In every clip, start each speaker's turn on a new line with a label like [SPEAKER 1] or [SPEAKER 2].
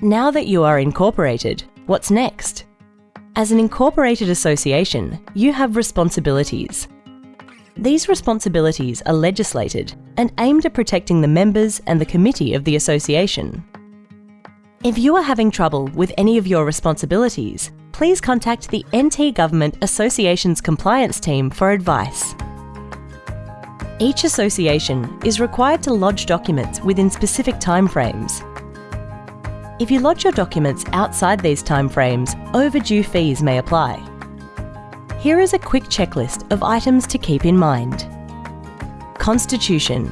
[SPEAKER 1] Now that you are incorporated, what's next? As an incorporated association, you have responsibilities. These responsibilities are legislated and aimed at protecting the members and the committee of the association. If you are having trouble with any of your responsibilities, please contact the NT Government Associations Compliance Team for advice. Each association is required to lodge documents within specific timeframes if you lodge your documents outside these timeframes, overdue fees may apply. Here is a quick checklist of items to keep in mind. Constitution.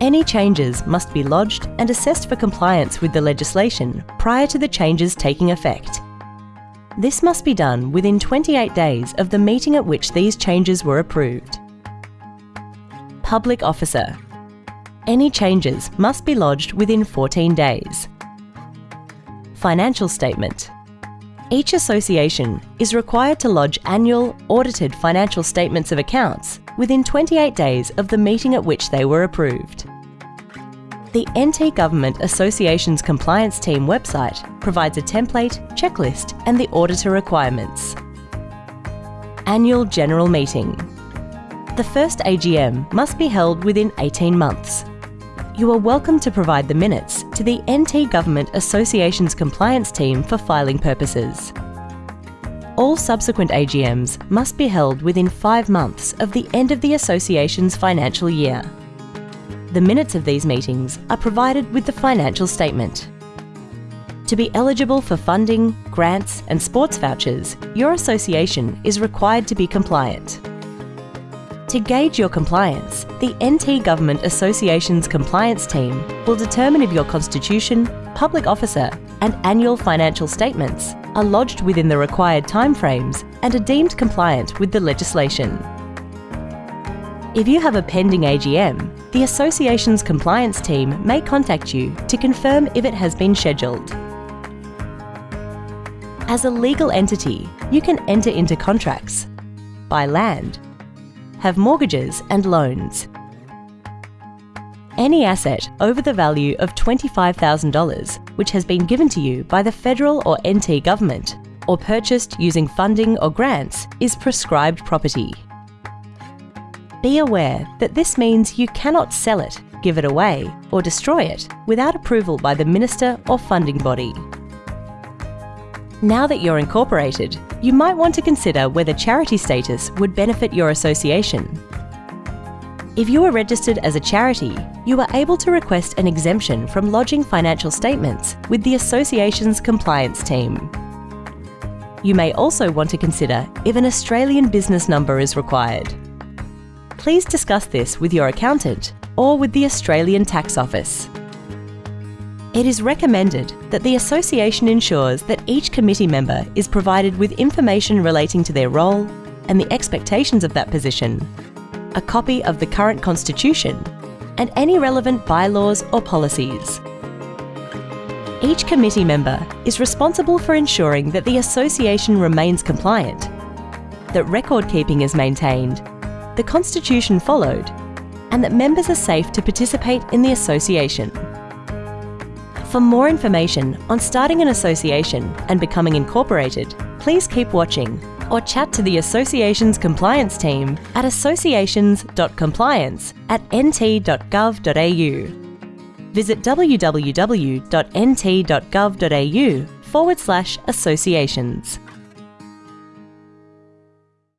[SPEAKER 1] Any changes must be lodged and assessed for compliance with the legislation prior to the changes taking effect. This must be done within 28 days of the meeting at which these changes were approved. Public Officer. Any changes must be lodged within 14 days. Financial Statement Each association is required to lodge annual, audited financial statements of accounts within 28 days of the meeting at which they were approved. The NT Government Associations Compliance Team website provides a template, checklist and the auditor requirements. Annual General Meeting The first AGM must be held within 18 months you are welcome to provide the minutes to the NT Government Associations Compliance Team for filing purposes. All subsequent AGMs must be held within five months of the end of the Association's financial year. The minutes of these meetings are provided with the financial statement. To be eligible for funding, grants and sports vouchers, your association is required to be compliant. To gauge your compliance, the NT Government Association's compliance team will determine if your constitution, public officer and annual financial statements are lodged within the required timeframes and are deemed compliant with the legislation. If you have a pending AGM, the Association's compliance team may contact you to confirm if it has been scheduled. As a legal entity, you can enter into contracts, buy land, have mortgages and loans. Any asset over the value of $25,000 which has been given to you by the federal or NT government or purchased using funding or grants is prescribed property. Be aware that this means you cannot sell it, give it away or destroy it without approval by the minister or funding body. Now that you're incorporated, you might want to consider whether charity status would benefit your association. If you are registered as a charity, you are able to request an exemption from lodging financial statements with the association's compliance team. You may also want to consider if an Australian business number is required. Please discuss this with your accountant or with the Australian Tax Office. It is recommended that the Association ensures that each committee member is provided with information relating to their role and the expectations of that position, a copy of the current Constitution, and any relevant bylaws or policies. Each committee member is responsible for ensuring that the Association remains compliant, that record keeping is maintained, the Constitution followed, and that members are safe to participate in the Association. For more information on starting an association and becoming incorporated, please keep watching or chat to the Association's compliance team at associations.compliance at nt.gov.au. Visit www.nt.gov.au forward slash associations.